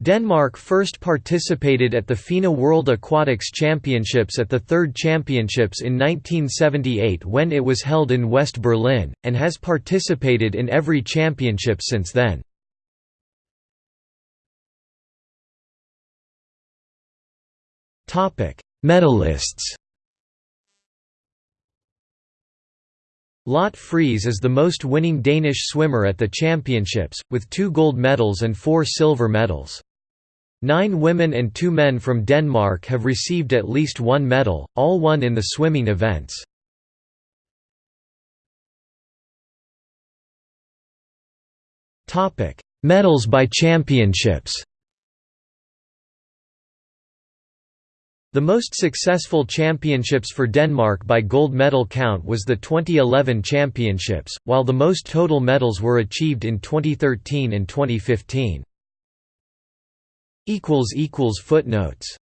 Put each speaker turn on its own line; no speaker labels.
Denmark first participated at the FINA World Aquatics Championships at the Third Championships in 1978 when it was held in West Berlin, and has participated in every championship since then. Medalists Lotte Friis is the most winning Danish swimmer at the championships, with two gold medals and four silver medals. Nine women and two men from Denmark have received at least one medal, all won in the swimming events. Medals by championships The most successful championships for Denmark by gold medal count was the 2011 championships, while the most total medals were achieved in 2013 and 2015. Footnotes